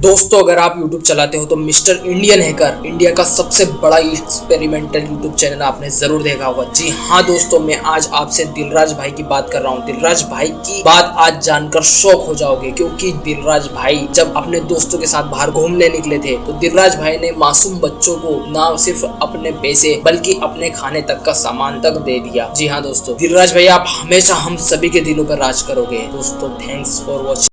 दोस्तों, अगर आप YouTube चलाते हो तो मिस्टर इंडियन हैकर इंडिया का सबसे बड़ा एक्सपेरिमेंटल YouTube चैनल आपने ज़रूर देखा होगा। जी हाँ दोस्तों, मैं आज आपसे दिलराज भाई की बात कर रहा हूँ। दिलराज भाई की बात आज जानकर शौक हो जाओगे, क्योंकि दिलराज भाई जब अपने दोस्तों के साथ बाहर घूमने निकले थे तो दिलराज भाई ने मासूम बच्चों को ना सिर्फ़ अपने पैसे, बल्कि अपने खाने तक का सामान तक दे दिया। जी हाँ दोस्तों, दिलराज भाई, आप हमेशा हम सभी के दिलों पर राज करोगे। दोस्तों थैंक्स फॉर वॉचिंग